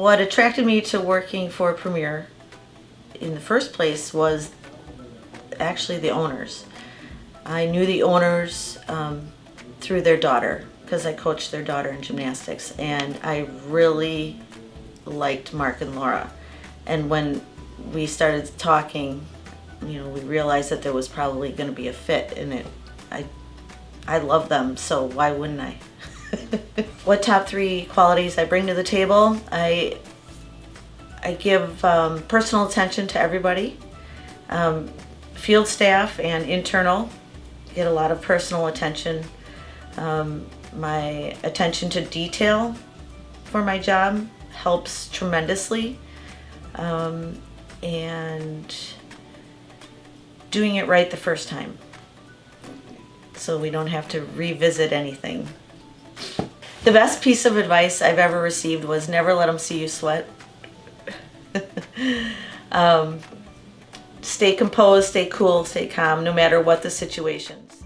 what attracted me to working for Premier in the first place was actually the owners. I knew the owners um, through their daughter because I coached their daughter in gymnastics and I really liked Mark and Laura. And when we started talking, you know, we realized that there was probably going to be a fit in it. I, I love them, so why wouldn't I? what top three qualities I bring to the table? I, I give um, personal attention to everybody. Um, field staff and internal get a lot of personal attention. Um, my attention to detail for my job helps tremendously. Um, and doing it right the first time so we don't have to revisit anything. The best piece of advice I've ever received was never let them see you sweat. um, stay composed, stay cool, stay calm, no matter what the situations.